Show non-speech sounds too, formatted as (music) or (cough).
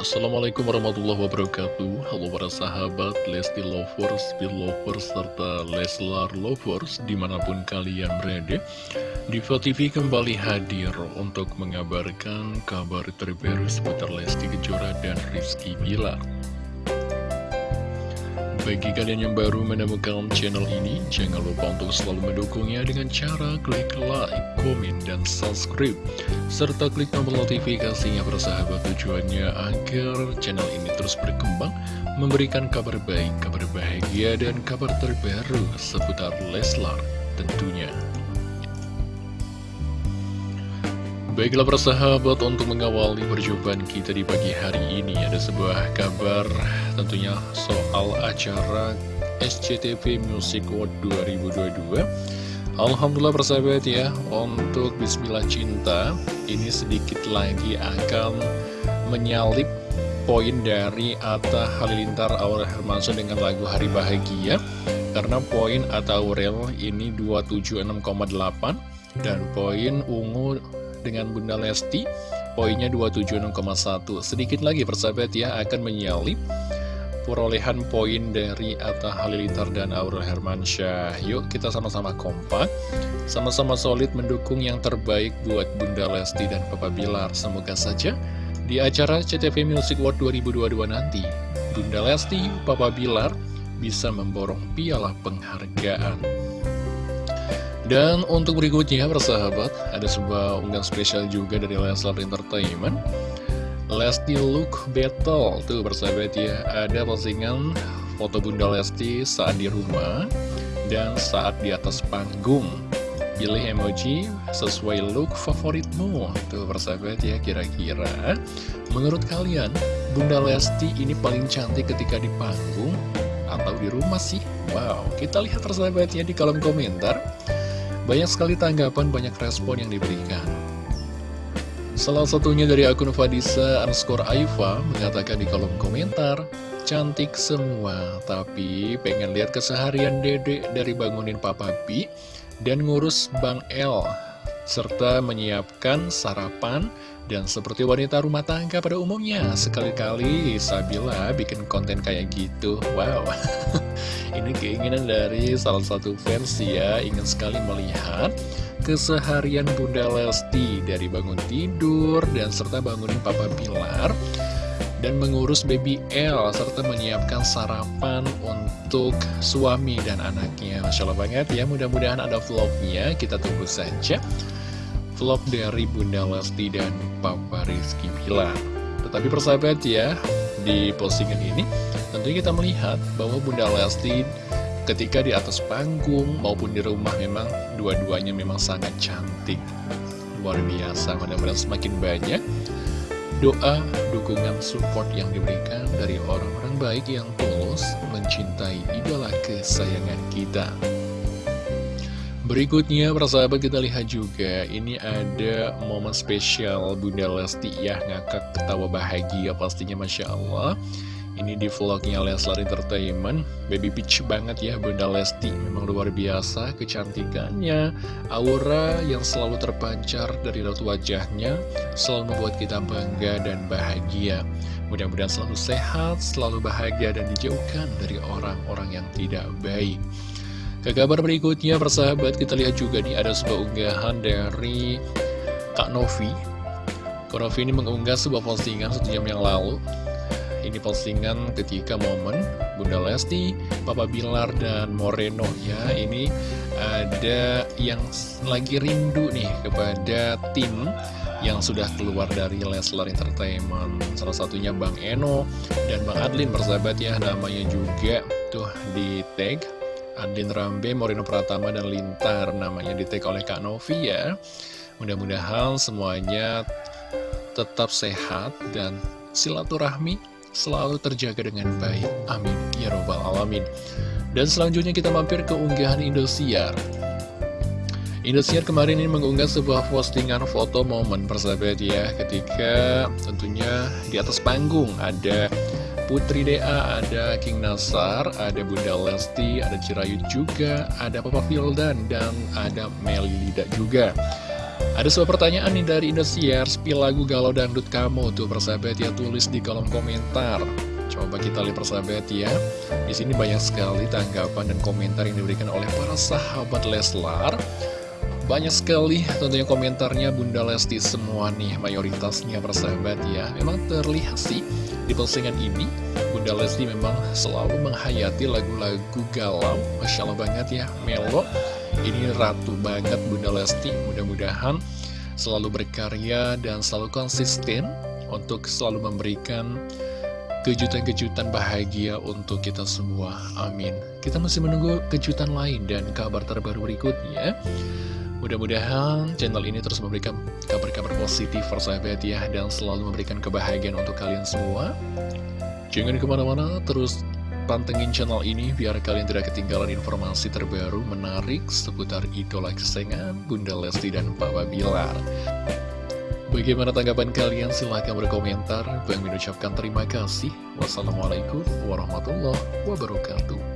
Assalamualaikum warahmatullahi wabarakatuh. Halo para sahabat Lesti Lovers, Lovers, serta Leslar Lovers Di mana pun kalian berada Diva TV kembali hadir untuk mengabarkan kabar terbaru seputar Lesti Kejora dan Rizky Bilar bagi kalian yang baru menemukan channel ini, jangan lupa untuk selalu mendukungnya dengan cara klik like, komen, dan subscribe. Serta klik tombol notifikasinya bersahabat tujuannya agar channel ini terus berkembang, memberikan kabar baik, kabar bahagia, dan kabar terbaru seputar Leslar tentunya. Baiklah persahabat untuk mengawali perjumpaan kita di pagi hari ini Ada sebuah kabar tentunya soal acara SCTV Music World 2022 Alhamdulillah persahabat ya Untuk Bismillah Cinta Ini sedikit lagi akan menyalip poin dari Atta Halilintar Aurel Hermansyah dengan lagu Hari Bahagia Karena poin Atta Aurel ini 276,8 dan poin Ungu dengan Bunda Lesti. Poinnya 276,1 Sedikit lagi persahabat ya akan menyalip perolehan poin dari Atta Halilintar dan Aurel Hermansyah. Yuk kita sama-sama kompak. Sama-sama solid mendukung yang terbaik buat Bunda Lesti dan Papa Bilar. Semoga saja di acara CTV Music World 2022 nanti Bunda Lesti, Papa Bilar bisa memborong piala penghargaan dan untuk berikutnya persahabat Ada sebuah unggahan spesial juga dari Leslar Entertainment. Lesti Look Battle. Tuh persahabat ya Ada postingan foto Bunda Lesti saat di rumah Dan saat di atas panggung. Pilih emoji sesuai look favoritmu. Tuh persahabat ya kira-kira. Menurut kalian Bunda Lesti ini paling cantik ketika di panggung Atau di rumah sih? Wow kita lihat persahabat ya di kolom komentar banyak sekali tanggapan, banyak respon yang diberikan. Salah satunya dari akun Fadisa underscore Aifa mengatakan di kolom komentar, Cantik semua, tapi pengen lihat keseharian dede dari bangunin Papa B dan ngurus Bang L serta menyiapkan sarapan dan seperti wanita rumah tangga pada umumnya sekali-kali Sabila bikin konten kayak gitu. Wow. (laughs) Ini keinginan dari salah satu fans ya ingin sekali melihat keseharian Bunda Lesti dari bangun tidur dan serta bangunin Papa Pilar dan mengurus baby L serta menyiapkan sarapan untuk suami dan anaknya. Masya Allah banget ya mudah-mudahan ada vlognya. Kita tunggu saja vlog dari Bunda Lesti dan Papa Rizky Bilar. Tetapi persahabat ya, di postingan ini tentunya kita melihat bahwa Bunda Lesti ketika di atas panggung maupun di rumah memang dua-duanya memang sangat cantik. Luar biasa, mudah-mudahan semakin banyak doa, dukungan, support yang diberikan dari orang-orang baik yang tulus mencintai idola kesayangan kita. Berikutnya, persahabat kita lihat juga, ini ada momen spesial Bunda Lesti ya, ngakak ketawa bahagia pastinya Masya Allah. Ini di vlognya Leslar Entertainment, baby peach banget ya Bunda Lesti, memang luar biasa kecantikannya, aura yang selalu terpancar dari raut wajahnya, selalu membuat kita bangga dan bahagia. Mudah-mudahan selalu sehat, selalu bahagia dan dijauhkan dari orang-orang yang tidak baik. Ke kabar berikutnya persahabat kita lihat juga nih ada sebuah unggahan dari Kak Novi. Kak Novi ini mengunggah sebuah postingan satu jam yang lalu. Ini postingan ketika momen Bunda Lesti, Papa Bilar, dan Moreno ya. Ini ada yang lagi rindu nih kepada tim yang sudah keluar dari Leslar Entertainment. Salah satunya Bang Eno dan Bang Adlin persahabat ya. Namanya juga tuh di tag Andin Rambe, Morino Pratama, dan Lintar namanya di take oleh Kak Novi ya. Mudah-mudahan semuanya tetap sehat dan silaturahmi selalu terjaga dengan baik. Amin. Ya robbal alamin. Dan selanjutnya kita mampir ke unggahan Indosiar. Indosiar kemarin ini mengunggah sebuah postingan foto momen persahabat ya ketika tentunya di atas panggung ada Putri Dea, ada King Nasar, ada Bunda Lesti, ada Cirayut juga, ada Papa Fildan, dan ada Meli Lida juga. Ada sebuah pertanyaan nih dari Indosiar, spill lagu galau dangdut kamu tuh persahabat ya tulis di kolom komentar. Coba kita lihat persahabat ya. Di sini banyak sekali tanggapan dan komentar yang diberikan oleh para sahabat Leslar. Banyak sekali tentunya komentarnya Bunda Lesti semua nih mayoritasnya persahabat ya Memang terlihat sih di postingan ini Bunda Lesti memang selalu menghayati lagu-lagu galau. Masya Allah banget ya Melo. Ini ratu banget Bunda Lesti. Mudah-mudahan selalu berkarya dan selalu konsisten Untuk selalu memberikan kejutan-kejutan bahagia untuk kita semua. Amin. Kita masih menunggu kejutan lain dan kabar terbaru berikutnya Mudah-mudahan channel ini terus memberikan kabar-kabar positif persahabat ya Dan selalu memberikan kebahagiaan untuk kalian semua Jangan ke mana-mana, terus pantengin channel ini biar kalian tidak ketinggalan informasi terbaru menarik seputar idola kesayangan Bunda Lesti dan Papa Bilar. Bagaimana tanggapan kalian? Silahkan berkomentar. Bang mengucapkan terima kasih. Wassalamualaikum warahmatullahi wabarakatuh.